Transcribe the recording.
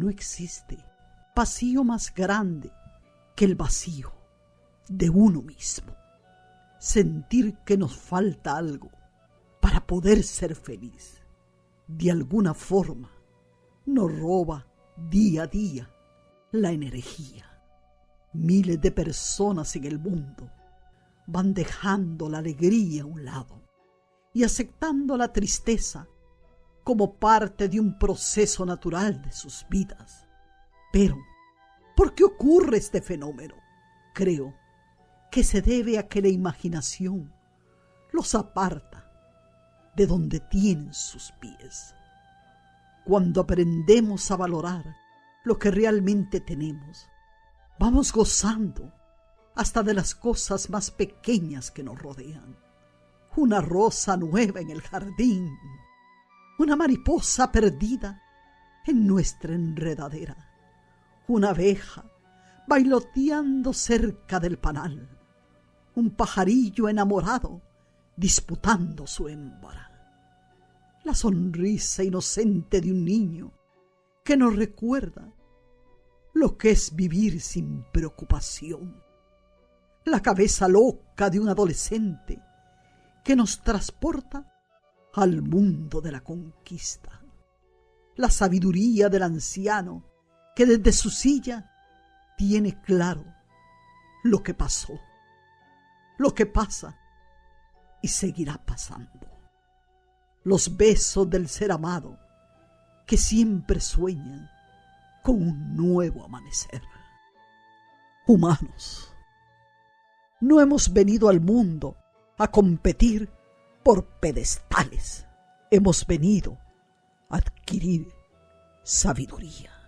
no existe vacío más grande que el vacío de uno mismo. Sentir que nos falta algo para poder ser feliz. De alguna forma nos roba día a día la energía. Miles de personas en el mundo van dejando la alegría a un lado y aceptando la tristeza como parte de un proceso natural de sus vidas. Pero, ¿por qué ocurre este fenómeno? Creo que se debe a que la imaginación los aparta de donde tienen sus pies. Cuando aprendemos a valorar lo que realmente tenemos, vamos gozando hasta de las cosas más pequeñas que nos rodean. Una rosa nueva en el jardín, una mariposa perdida en nuestra enredadera, una abeja bailoteando cerca del panal, un pajarillo enamorado disputando su hembra, la sonrisa inocente de un niño que nos recuerda lo que es vivir sin preocupación, la cabeza loca de un adolescente que nos transporta al mundo de la conquista. La sabiduría del anciano que desde su silla tiene claro lo que pasó, lo que pasa y seguirá pasando. Los besos del ser amado que siempre sueñan con un nuevo amanecer. Humanos, no hemos venido al mundo a competir por pedestales. Hemos venido a adquirir sabiduría.